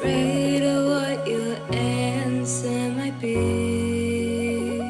afraid of what your answer might be.